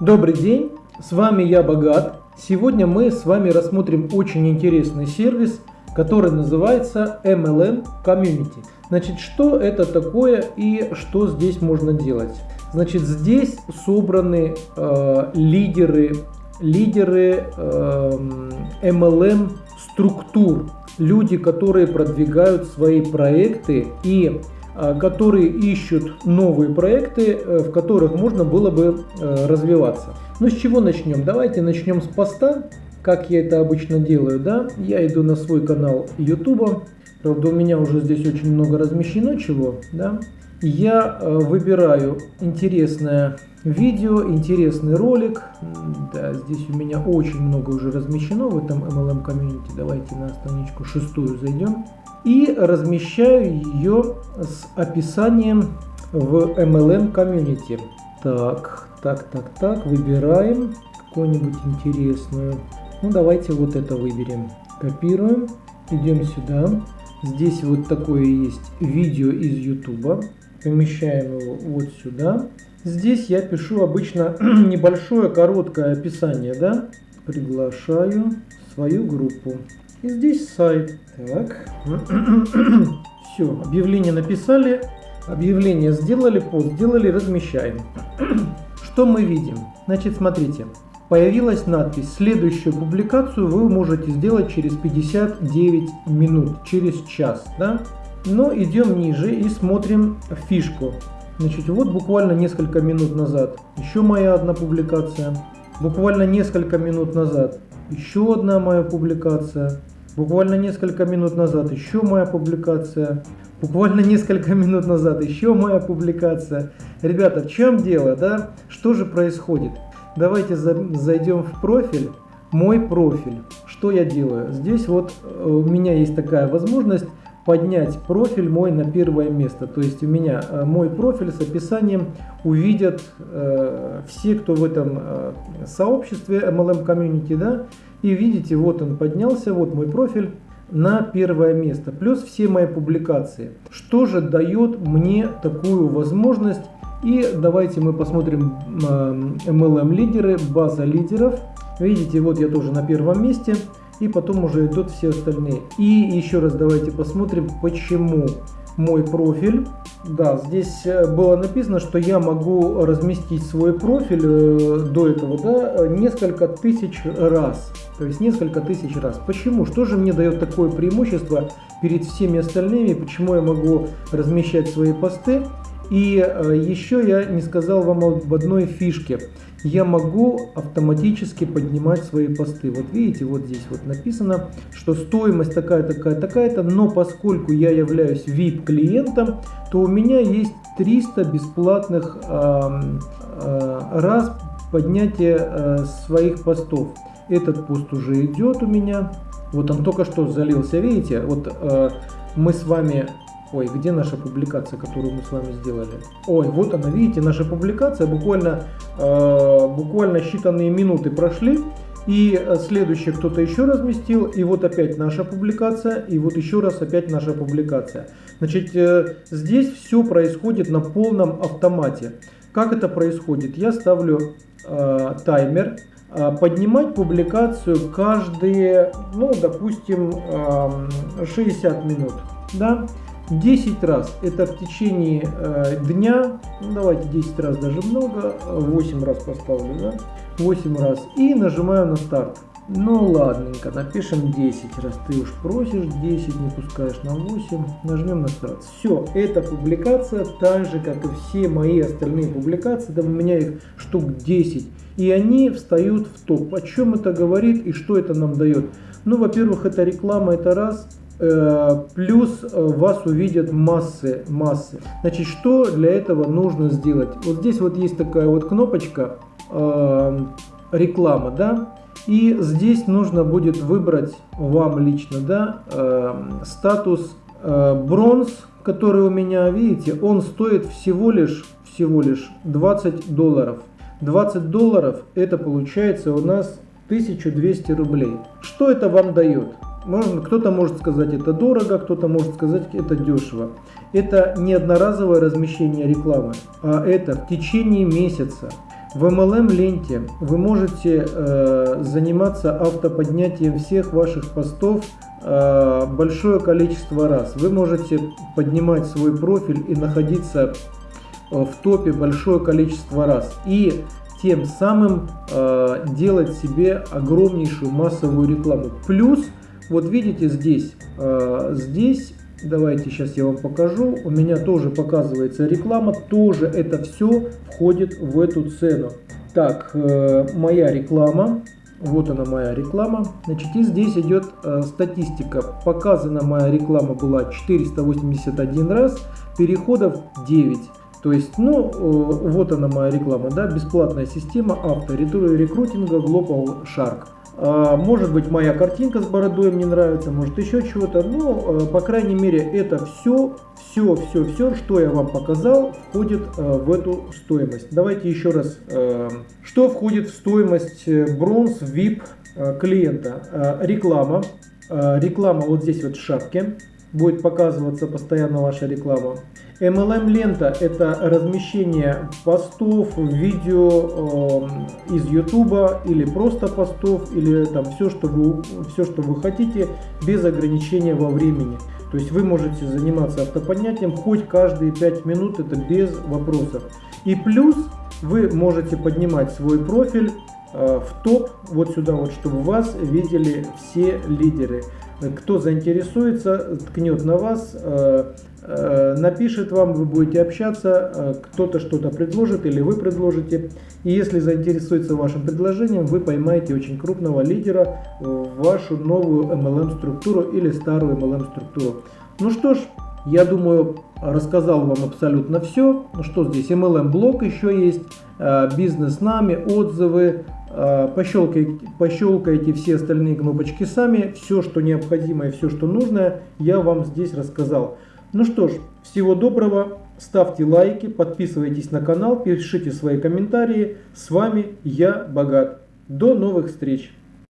Добрый день, с вами я Богат. Сегодня мы с вами рассмотрим очень интересный сервис, который называется MLM Community. Значит, что это такое и что здесь можно делать? Значит, здесь собраны э, лидеры, лидеры э, MLM структур, люди, которые продвигают свои проекты и которые ищут новые проекты, э, в которых можно было бы э, развиваться. Ну с чего начнем? Давайте начнем с поста, как я это обычно делаю. Да? Я иду на свой канал YouTube, правда у меня уже здесь очень много размещено чего. Да? Я э, выбираю интересное видео, интересный ролик. Да, здесь у меня очень много уже размещено в этом MLM комьюнити. Давайте на страничку шестую зайдем и размещаю ее с описанием в MLM комьюнити. Так, так, так, так, выбираем какую-нибудь интересную. Ну, давайте вот это выберем. Копируем, идем сюда. Здесь вот такое есть видео из YouTube. Помещаем его вот сюда. Здесь я пишу обычно небольшое короткое описание, да. Приглашаю свою группу. И здесь сайт. Так. Все, объявление написали, объявление сделали, пост сделали, размещаем. Что мы видим? Значит, смотрите. Появилась надпись «Следующую публикацию вы можете сделать через 59 минут, через час». Да? Но идем ниже и смотрим фишку. Значит, вот буквально несколько минут назад еще моя одна публикация. Буквально несколько минут назад еще одна моя публикация. Буквально несколько минут назад еще моя публикация. Буквально несколько минут назад еще моя публикация. Ребята, в чем дело, да? Что же происходит? Давайте зайдем в профиль. Мой профиль. Что я делаю? Здесь вот э, у меня есть такая возможность поднять профиль мой на первое место. То есть у меня э, мой профиль с описанием увидят э, все, кто в этом э, сообществе MLM Community, да, и видите, вот он поднялся, вот мой профиль на первое место, плюс все мои публикации. Что же дает мне такую возможность? И давайте мы посмотрим MLM лидеры, база лидеров. Видите, вот я тоже на первом месте и потом уже идут все остальные. И еще раз давайте посмотрим, почему мой профиль. Да, здесь э, было написано, что я могу разместить свой профиль э, до этого да, несколько тысяч раз. То есть несколько тысяч раз. Почему? Что же мне дает такое преимущество перед всеми остальными? Почему я могу размещать свои посты? И э, еще я не сказал вам об одной фишке я могу автоматически поднимать свои посты. Вот видите, вот здесь вот написано, что стоимость такая, такая, такая-то, но поскольку я являюсь VIP клиентом, то у меня есть 300 бесплатных э, э, раз поднятия э, своих постов. Этот пост уже идет у меня. Вот он только что залился, видите, вот э, мы с вами Ой, где наша публикация, которую мы с вами сделали? Ой, вот она, видите, наша публикация, буквально, э, буквально считанные минуты прошли. И следующий кто-то еще разместил, и вот опять наша публикация, и вот еще раз опять наша публикация. Значит, э, здесь все происходит на полном автомате. Как это происходит? Я ставлю э, таймер, э, поднимать публикацию каждые, ну, допустим, э, 60 минут. Да? 10 раз это в течение э, дня, ну давайте 10 раз даже много, 8 раз поставлю, да, 8 раз и нажимаю на старт. Ну ладненько, напишем 10, раз ты уж просишь, 10 не пускаешь на 8, нажмем на старт. Все, эта публикация так же, как и все мои остальные публикации, да у меня их штук 10, и они встают в топ. О чем это говорит и что это нам дает? Ну, во-первых, это реклама, это раз. Э, плюс э, вас увидят массы, массы. Значит, что для этого нужно сделать? Вот здесь вот есть такая вот кнопочка э, реклама, да, и здесь нужно будет выбрать вам лично, да, статус бронз, который у меня, видите, он стоит всего лишь, всего лишь 20 долларов. 20 долларов это получается у нас 1200 рублей. Что это вам дает? Кто-то может сказать это дорого, кто-то может сказать это дешево. Это не одноразовое размещение рекламы, а это в течение месяца В MLM ленте вы можете э, заниматься автоподнятием всех ваших постов э, большое количество раз. Вы можете поднимать свой профиль и находиться э, в топе большое количество раз. И тем самым э, делать себе огромнейшую массовую рекламу. Плюс, вот видите здесь, э, здесь Давайте сейчас я вам покажу. У меня тоже показывается реклама. Тоже это все входит в эту цену. Так, э, моя реклама. Вот она моя реклама. Значит, и здесь идет э, статистика. Показана моя реклама была 481 раз, переходов 9. То есть, ну, вот она моя реклама, да, бесплатная система авто, рекрутинга Global Shark. А, может быть моя картинка с бородой мне нравится, может еще чего-то. Но, э, по крайней мере, это все, все, все, все, что я вам показал, входит э, в эту стоимость. Давайте еще раз. Э, что входит в стоимость бронз VIP клиента? Реклама. Реклама вот здесь вот в шапке. Будет показываться постоянно ваша реклама. MLM лента это размещение постов, видео э, из YouTube или просто постов или там все, что вы все, что вы хотите, без ограничения во времени. То есть вы можете заниматься автоподнятием хоть каждые 5 минут, это без вопросов. И плюс вы можете поднимать свой профиль э, в топ, вот сюда вот, чтобы вас видели все лидеры. Кто заинтересуется, ткнет на вас, э, Э, напишет вам, вы будете общаться, э, кто-то что-то предложит или вы предложите. И если заинтересуется вашим предложением, вы поймаете очень крупного лидера в вашу новую MLM-структуру или старую MLM-структуру. Ну что ж, я думаю, рассказал вам абсолютно все. Ну что здесь, MLM-блок еще есть, бизнес с нами, отзывы, пощелкайте, пощелкайте все остальные кнопочки сами. Все, что необходимо и все, что нужно, я вам здесь рассказал. Ну что ж, всего доброго, ставьте лайки, подписывайтесь на канал, пишите свои комментарии. С вами я, Богат. До новых встреч!